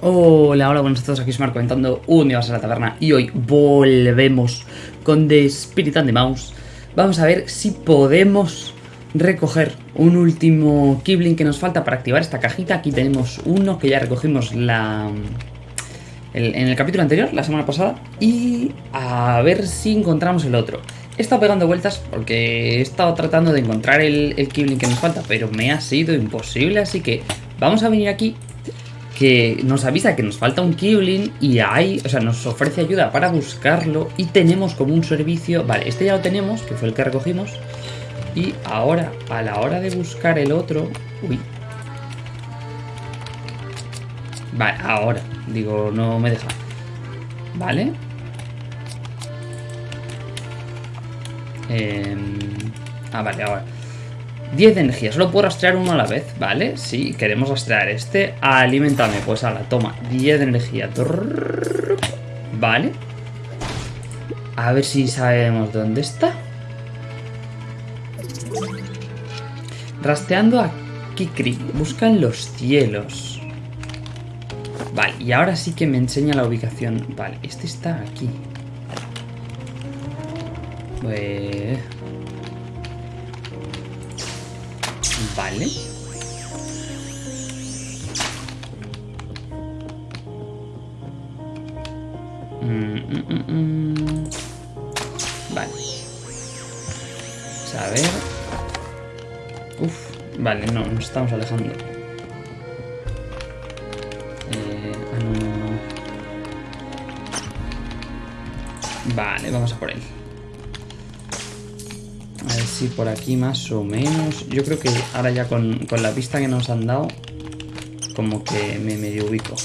Hola, hola, buenas a todos, aquí es Marco comentando un día a la taberna y hoy volvemos con The Spirit and the Mouse. Vamos a ver si podemos recoger un último Kibling que nos falta para activar esta cajita. Aquí tenemos uno que ya recogimos la... en el capítulo anterior, la semana pasada, y a ver si encontramos el otro. He estado pegando vueltas porque he estado tratando de encontrar el, el Kibling que nos falta, pero me ha sido imposible, así que vamos a venir aquí que nos avisa que nos falta un Kibling y hay, o sea, nos ofrece ayuda para buscarlo y tenemos como un servicio, vale, este ya lo tenemos, que fue el que recogimos, y ahora, a la hora de buscar el otro, uy, vale, ahora, digo, no me deja, vale, Em, ah, vale, ahora. 10 de energía, solo puedo rastrear uno a la vez, ¿vale? Sí, queremos rastrear este. Alimentame, pues ahora, toma, 10 de energía. Vale. A ver si sabemos dónde está. Rastreando a Kikri, busca en los cielos. Vale, y ahora sí que me enseña la ubicación. Vale, este está aquí. Pues... Vale. Mm, mm, mm, mm. Vale. A ver. Uf, vale, no, nos estamos alejando. Eh, ah, no, no, no. Vale, vamos a por él. Si por aquí más o menos. Yo creo que ahora ya con, con la pista que nos han dado, como que me medio ubico.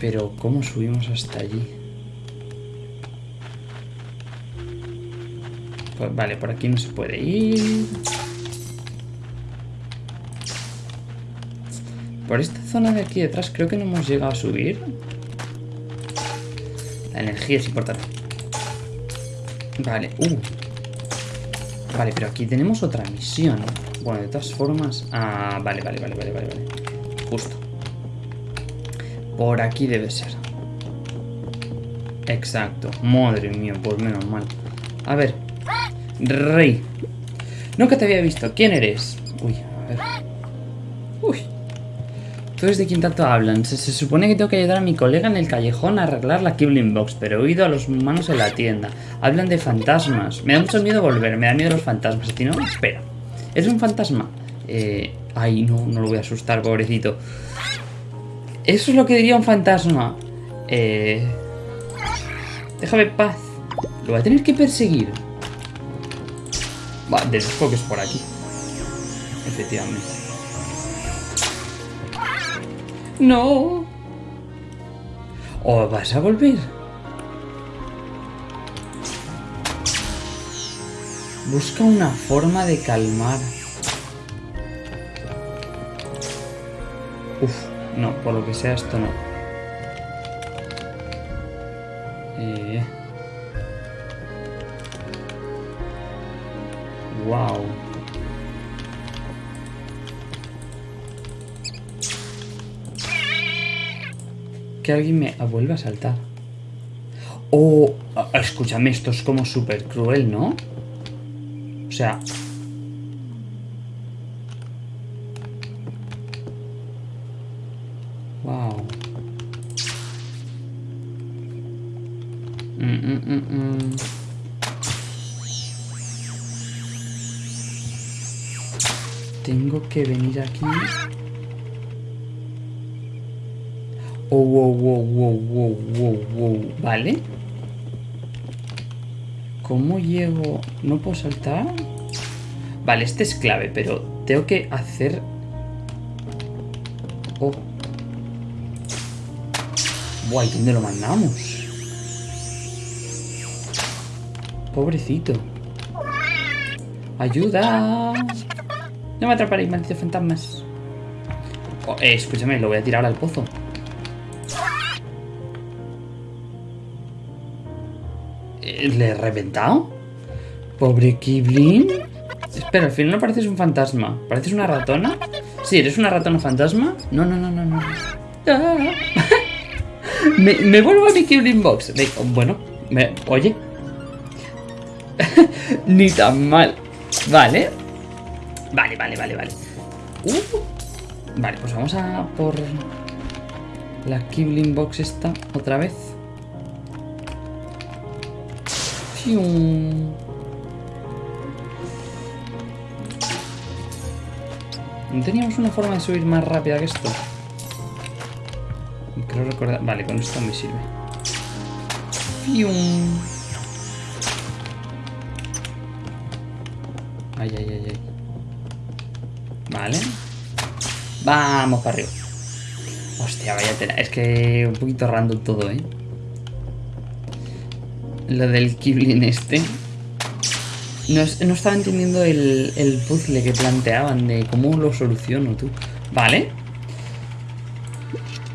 Pero, ¿cómo subimos hasta allí? Pues vale, por aquí no se puede ir. Por esta zona de aquí detrás creo que no hemos llegado a subir. La energía es importante. Vale, uh. Vale, pero aquí tenemos otra misión. Bueno, de todas formas... Ah, vale, vale, vale, vale, vale, vale. Justo. Por aquí debe ser. Exacto. Madre mía, pues menos mal. A ver. Rey. Nunca te había visto. ¿Quién eres? Uy, a ver. Uy. ¿Tú de quién tanto hablan? Se, supone que tengo que ayudar a mi colega en el callejón a arreglar la Kibling Box, pero he oído a los humanos en la tienda. Hablan de fantasmas. Me da mucho miedo volver, me da miedo los fantasmas. ¿A no? Espera. ¿Es un fantasma? Eh... Ay, no, no lo voy a asustar, pobrecito. Eso es lo que diría un fantasma. Eh... Déjame en paz. Lo voy a tener que perseguir. Va, es por aquí. Efectivamente. No. ¿O vas a volver? Busca una forma de calmar. Uf, no, por lo que sea esto no. Eh. Wow. Que alguien me vuelva a saltar. Oh, escúchame, esto es como súper cruel, ¿no? O sea... Wow. Mm, mm, mm, mm. Tengo que venir aquí. Oh, wow, wow, wow, wow, wow, wow. ¿Vale? ¿Cómo llego? ¿No puedo saltar? Vale, este es clave, pero tengo que hacer... Oh. Buah, ¿y dónde lo mandamos? Pobrecito. ¡Ayuda! No me atraparéis, malditos fantasmas. Oh, eh, escúchame, lo voy a tirar al pozo. ¿Le he reventado? Pobre Kibling. Espera, al final no pareces un fantasma. ¿Pareces una ratona? Sí, ¿eres una ratona fantasma? No, no, no, no, no. Ah. me, vuelvo a mi Killing Box. Bueno, oye. Ni tan mal. Vale. Vale, vale, vale, vale. Uh. Vale, pues vamos a por la Kibling Box esta otra vez. ¿No teníamos una forma de subir más rápida que esto? Creo recordar... Vale, con esto me sirve. ¡Fium! Ay, ay, ay, ay. Vale. Vamos para arriba. Hostia, vaya tela. Es que un poquito random todo, ¿eh? Lo del Kiblin este. No, estaba entendiendo el, el, puzzle que planteaban de cómo lo soluciono tú. Vale.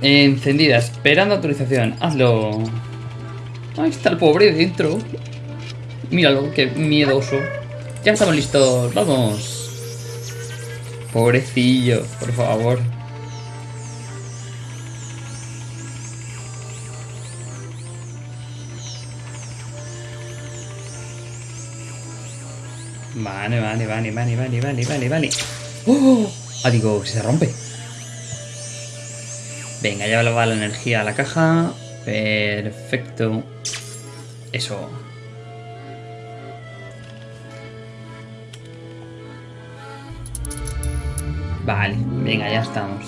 Encendida, esperando autorización. Hazlo. Ahí está el pobre dentro. Míralo, qué miedoso. Ya estamos listos, vamos. Pobrecillo, por favor. Vale, vale, vale, vale, vale, vale, vale, vale. ¡Oh! Ah, digo, se rompe. Venga, ya va la energía a la caja. Perfecto. Eso. Vale, venga, ya estamos.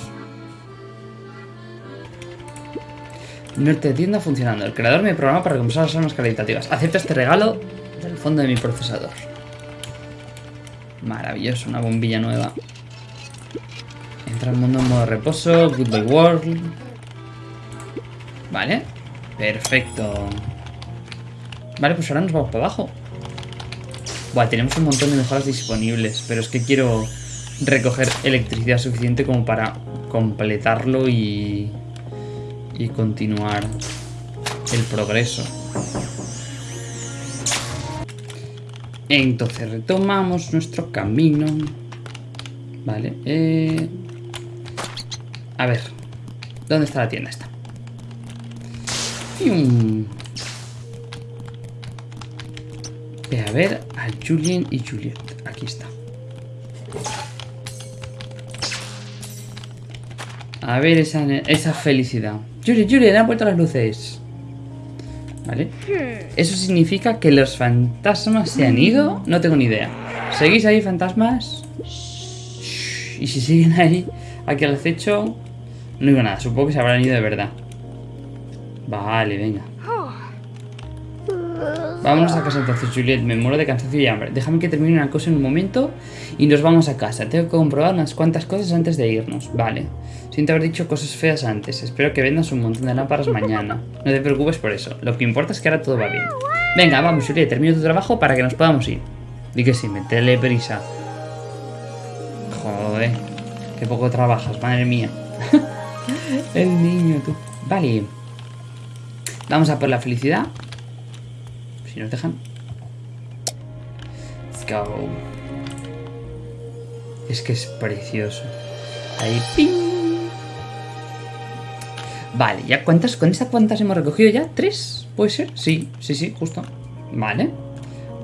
Norte de tienda funcionando. El creador me programa para recompensar las armas caritativas. Acepta este regalo del fondo de mi procesador. Maravilloso, una bombilla nueva. Entra al mundo en modo reposo. Goodbye World. Vale. Perfecto. Vale, pues ahora nos vamos para abajo. Buah, tenemos un montón de mejoras disponibles. Pero es que quiero recoger electricidad suficiente como para completarlo y, y continuar el progreso. Entonces retomamos nuestro camino. Vale. Eh... A ver. ¿Dónde está la tienda esta? Ve a ver a Julien y Juliet. Aquí está. A ver esa, esa felicidad. Juliet, Juliet, han vuelto las luces. ¿Vale? ¿Eso significa que los fantasmas se han ido? No tengo ni idea. ¿Seguís ahí, fantasmas? Y si siguen ahí, aquí al acecho, no digo nada. Supongo que se habrán ido de verdad. Vale, venga. Vámonos a casa entonces, Juliet. Me muero de cansancio y hambre. Déjame que termine una cosa en un momento y nos vamos a casa. Tengo que comprobar unas cuantas cosas antes de irnos. Vale. Siento haber dicho cosas feas antes. Espero que vendas un montón de lámparas mañana. No te preocupes por eso. Lo que importa es que ahora todo va bien. Venga, vamos, Juliet. Termino tu trabajo para que nos podamos ir. Di que sí, metele prisa. Joder. Qué poco trabajas, madre mía. El niño, tú. Vale. Vamos a por la felicidad. Si nos dejan. Let's go. Es que es precioso. Ahí, ¡ping! Vale, ¿ya cuántas? ¿Con esas cuántas hemos recogido ya? ¿Tres? ¿Puede ser? Sí, sí, sí, justo. Vale.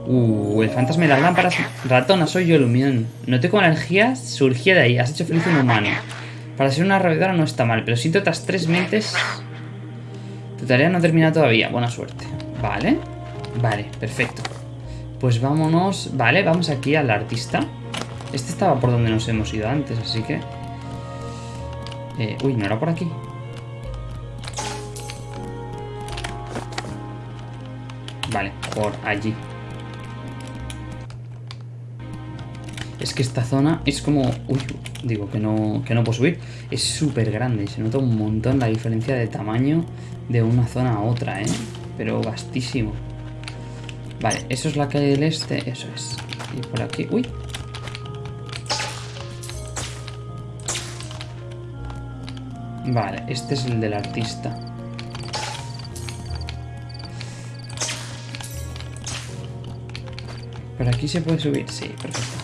Uh, el fantasma de las lámparas. Ratona, soy yo, Lumión. Noté como la energía surgía de ahí. Has hecho feliz un humano. Para ser una rabedora no está mal, pero siento otras tres mentes. Tu tarea no termina todavía. Buena suerte. Vale. Vale, perfecto. Pues vámonos... Vale, vamos aquí al artista. Este estaba por donde nos hemos ido antes, así que... Eh, uy, ¿no era por aquí? Vale, por allí. Es que esta zona es como... Uy, digo que no, que no puedo subir. Es súper grande se nota un montón la diferencia de tamaño de una zona a otra, ¿eh? Pero vastísimo. Vale, eso es la calle del este, eso es. Y por aquí, uy. Vale, este es el del artista. ¿Por aquí se puede subir? Sí, perfecto.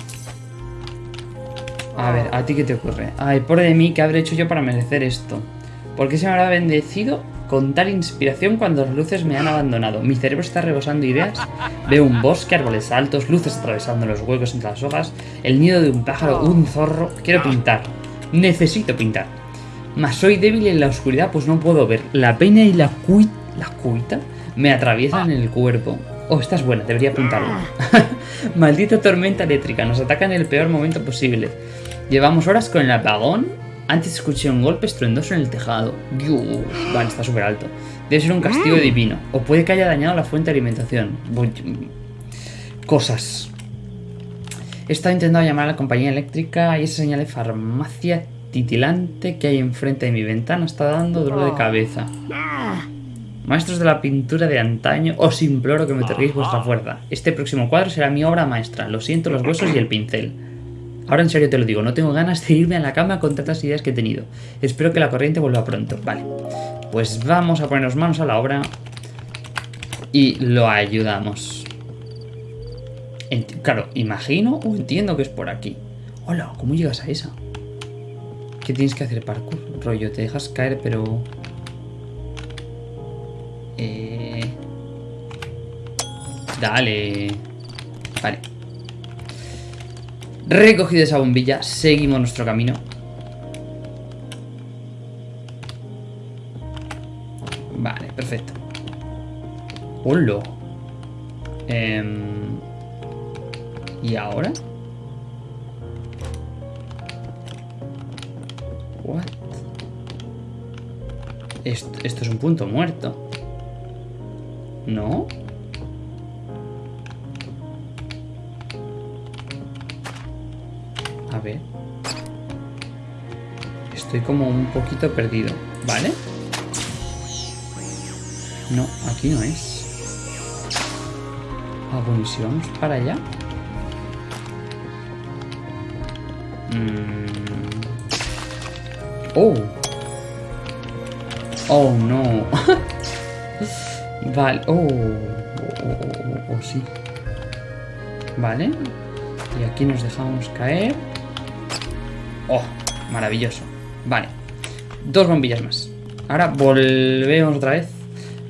A ver, ¿a ti qué te ocurre? Ay, pobre de mí, ¿qué habré hecho yo para merecer esto? ¿Por qué se me habrá bendecido con tal inspiración cuando las luces me han abandonado? Mi cerebro está rebosando ideas. Veo un bosque, árboles altos, luces atravesando los huecos entre las hojas, el nido de un pájaro, un zorro. Quiero pintar. Necesito pintar. Mas soy débil en la oscuridad, pues no puedo ver. La pena y la cuita... ¿La cuita? Me atraviesan en el cuerpo. Oh, esta es buena, debería apuntarlo. Maldita tormenta eléctrica, nos ataca en el peor momento posible. Llevamos horas con el apagón. Antes escuché un golpe estruendoso en el tejado. Dios, vale, está súper alto. Debe ser un castigo divino. O puede que haya dañado la fuente de alimentación. Cosas. He estado intentando llamar a la compañía eléctrica y esa señal de farmacia titilante que hay enfrente de mi ventana está dando dolor de cabeza. Maestros de la pintura de antaño, os imploro que me otorguéis vuestra fuerza. Este próximo cuadro será mi obra maestra. Lo siento, los huesos y el pincel. Ahora en serio te lo digo, no tengo ganas de irme a la cama con tantas ideas que he tenido. Espero que la corriente vuelva pronto. Vale, pues vamos a ponernos manos a la obra y lo ayudamos. claro, imagino o entiendo que es por aquí. Hola, ¿cómo llegas a esa? ¿Qué tienes que hacer parkour? Rollo, te dejas caer, pero... Eh... Dale. Vale. Recogido esa bombilla, seguimos nuestro camino. Vale, perfecto. ¡Hola! Em, ¿Y ahora? What? Esto es un punto muerto. ¿No? A ver. Estoy como un poquito perdido. ¿Vale? No, aquí no es. Ah, bueno, ¿y si vamos para allá? Mm. Oh. Oh, no. vale. Oh. Oh, oh, oh, sí. Vale. Y aquí nos dejamos caer. Oh, maravilloso. Vale. Dos bombillas más. Ahora volvemos otra vez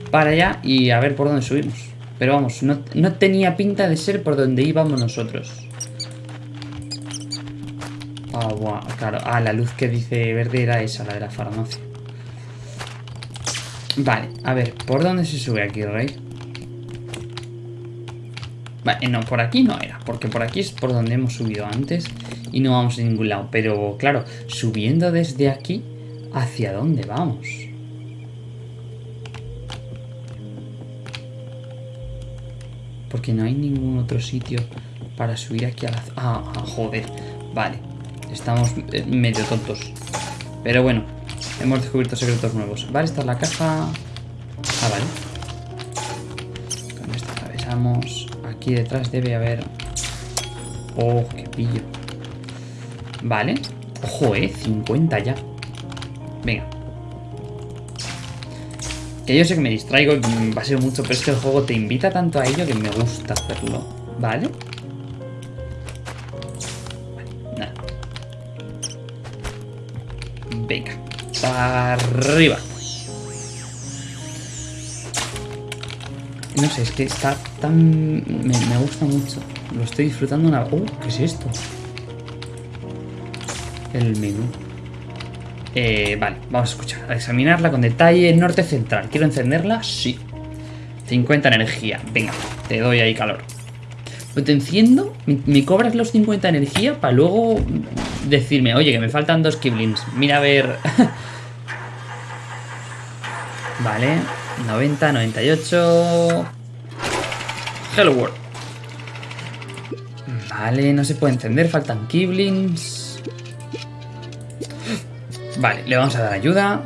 para allá y a ver por dónde subimos. Pero vamos, no, no tenía pinta de ser por donde íbamos nosotros. Ah, claro. Ah, la luz que dice verde era esa, la de la farmacia. Vale, a ver, ¿por dónde se sube aquí, Rey? Vale, no, por aquí no era, porque por aquí es por donde hemos subido antes y no vamos a ningún lado. Pero, claro, subiendo desde aquí, ¿hacia dónde vamos? Porque no hay ningún otro sitio para subir aquí a la... Ah, ah joder, vale. Estamos eh, medio tontos. Pero bueno, hemos descubierto secretos nuevos. Vale, esta es la caja. Ah, vale. Con esto atravesamos. Aquí detrás debe haber... Oh, qué pillo. Vale. Ojo, eh, 50 ya. Venga. Que yo sé que me distraigo y va a ser mucho, pero es que el juego te invita tanto a ello que me gusta hacerlo. ¿Vale? Venga, para arriba. No sé, es que está tan... Me, gusta mucho. Lo estoy disfrutando una... ¡Oh! ¿Qué es esto? El menú. Eh, vale, vamos a escuchar. A examinarla con detalle. Norte central. ¿Quiero encenderla? Sí. 50 energía. Venga, te doy ahí calor. Te enciendo, me, cobras los 50 energía para luego decirme, oye, que me faltan dos Kiblins. Mira a ver. vale, 90, 98. Hello World. Vale, no se puede encender, faltan Kiblins. Vale, le vamos a dar ayuda.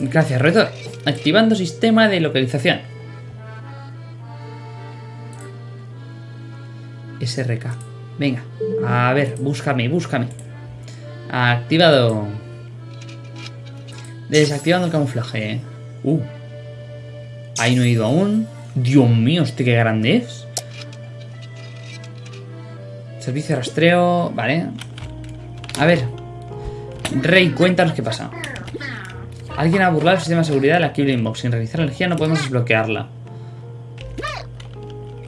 Gracias, reto. Activando sistema de localización. SRK. Venga, a ver, búscame, búscame. Activado. Desactivando el camuflaje. Uh. Ahí no he ido aún. Dios mío, este qué grande es. Servicio de rastreo. Vale. A ver. Rey, cuéntanos qué pasa. Alguien ha burlado el sistema de seguridad de la Kibling Box. Sin realizar energía no podemos desbloquearla.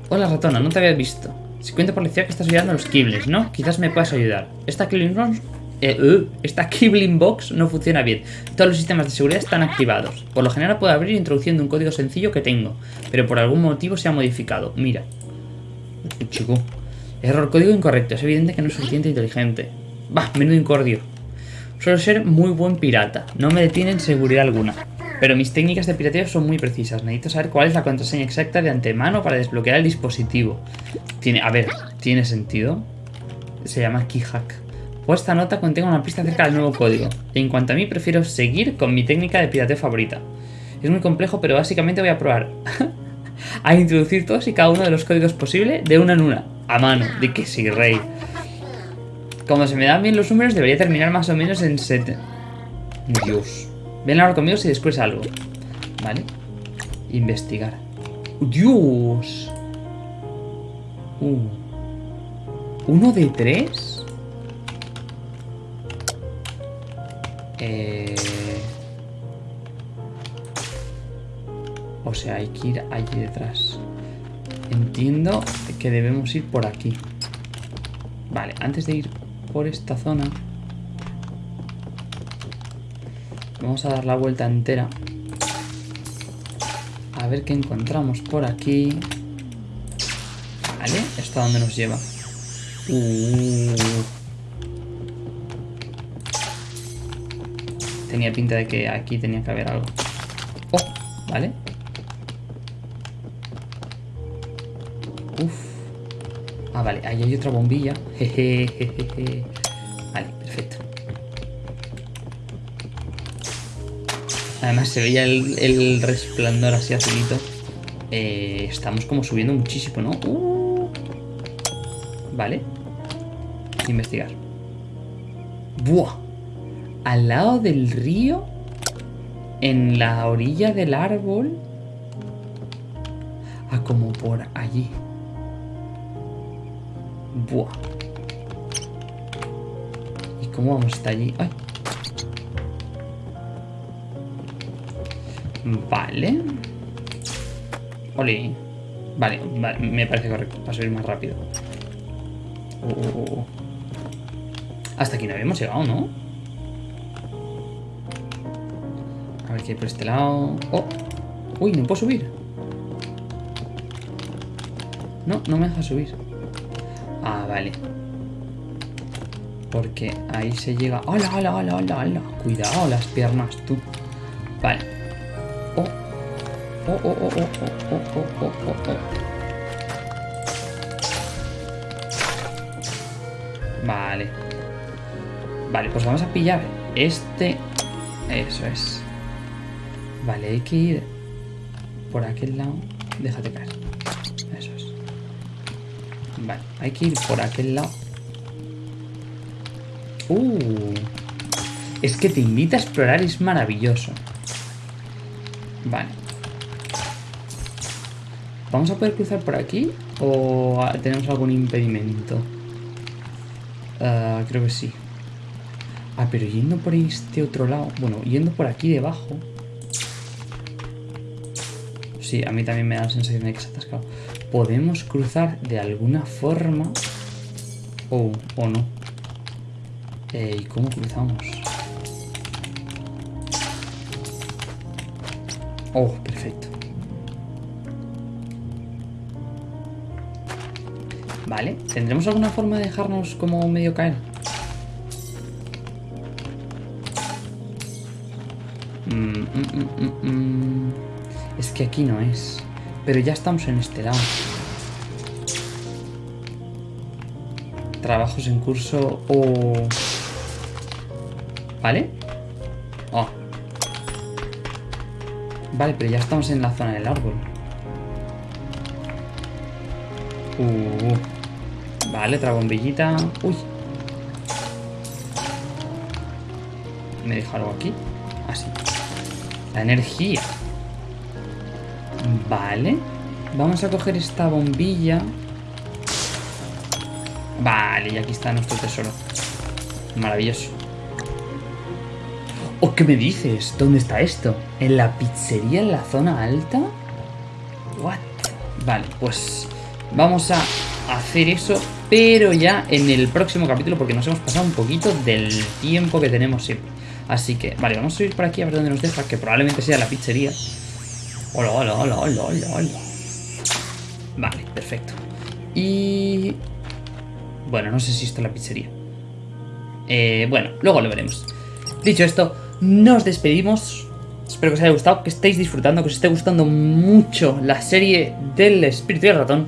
Hola ratona, no te había visto. Si cuento por lección que estás ayudando a los Kiblings, ¿no? Quizás me puedas ayudar. Esta Kibling Box... eh, uh, esta Kibling Box no funciona bien. Todos los sistemas de seguridad están activados. Por lo general puedo abrir introduciendo un código sencillo que tengo. Pero por algún motivo se ha modificado. Mira. Chico. Error código incorrecto. Es evidente que no es suficiente inteligente. Bah, menudo incordio. Suelo ser muy buen pirata. No me detienen seguridad alguna. Pero mis técnicas de pirateo son muy precisas. Necesito saber cuál es la contraseña exacta de antemano para desbloquear el dispositivo. Tiene, a ver, ¿tiene sentido? Se llama keyhack. Pues esta nota contenga una pista acerca del nuevo código. En cuanto a mí, prefiero seguir con mi técnica de pirateo favorita. Es muy complejo, pero básicamente voy a probar a introducir todos y cada uno de los códigos posibles de una en una. A mano, de que sí, rey. Como se me dan bien los números, debería terminar más o menos en 7. Dios. Ven ahora conmigo si descubres algo. Vale. Investigar. Dios. Uh. ¿Uno de tres? Eh... O sea, hay que ir allí detrás. Entiendo que debemos ir por aquí. Vale, antes de ir por esta zona... Vamos a dar la vuelta entera. A ver qué encontramos por aquí. Vale, ¿esto a dónde nos lleva? Uh. Tenía pinta de que aquí tenía que haber algo. Oh, vale. Ah, vale, ahí hay otra bombilla. Vale, perfecto. Además se veía el, el resplandor así azulito. Eh, estamos como subiendo muchísimo, ¿no? Uh. Vale. Investigar. ¡Buah! Al lado del río. En la orilla del árbol. Ah, como por allí. Buah. ¿Y cómo vamos hasta allí? ¡Ay! Vale. Oli. Vale, me parece correcto. Para subir más rápido. Oh. Hasta aquí no habíamos llegado, ¿no? A ver qué hay por este lado. ¡Oh! ¡Uy, no puedo subir! No, no me deja subir. Ah, vale. Porque ahí se llega... ¡Hola, hola, hola, hola, hola! Cuidado las piernas, tú. Vale. Oh. Oh, oh, oh, oh, oh, oh, oh, oh, oh, oh. Vale. Vale, pues vamos a pillar este... Eso es. Vale, hay que ir por aquel lado. Déjate caer. Vale, hay que ir por aquel lado. Uh. Es que te invita a explorar, es maravilloso. Vale. ¿Vamos a poder cruzar por aquí? ¿O tenemos algún impedimento? Uh, creo que sí. Ah, pero yendo por este otro lado... Bueno, yendo por aquí debajo... Sí, a mí también me da la sensación de que se ha atascado. Podemos cruzar de alguna forma... O, o no. Eh, ¿Y cómo cruzamos? Oh, perfecto. Vale, ¿tendremos alguna forma de dejarnos como medio caer? Mm, mm, mm, es que aquí no es. Pero ya estamos en este lado. Trabajos en curso o... ¿Vale? Oh. Vale, pero ya estamos en la zona del árbol. Uh. Vale, otra bombillita. Uy. ¿Me deja algo aquí? Así. La energía. Vale. Vamos a coger esta bombilla. Vale, y aquí está nuestro tesoro. Maravilloso. ¿O qué me dices? ¿Dónde está esto? ¿En la pizzería en la zona alta? What? Vale, pues vamos a hacer eso, pero ya en el próximo capítulo, porque nos hemos pasado un poquito del tiempo que tenemos siempre. Así que, vale, vamos a subir por aquí a ver dónde nos deja, que probablemente sea la pizzería. Hola, hola, hola, hola, hola, hola. Vale, perfecto. Y... Bueno, no sé si esto es la pizzería. Eh, bueno, luego lo veremos. Dicho esto, nos despedimos. Espero que os haya gustado, que estéis disfrutando, que os esté gustando mucho la serie del espíritu y el ratón.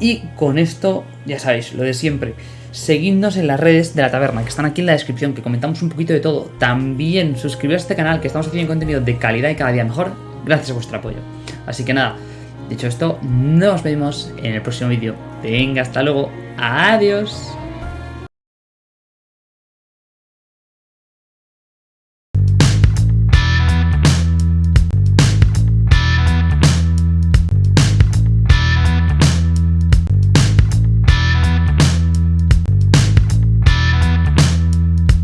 Y con esto, ya sabéis, lo de siempre. Seguidnos en las redes de la taberna, que están aquí en la descripción, que comentamos un poquito de todo. También suscribiros a este canal, que estamos haciendo contenido de calidad y cada día mejor, gracias a vuestro apoyo. Así que nada, dicho esto, nos vemos en el próximo vídeo. Venga, hasta luego. Adiós.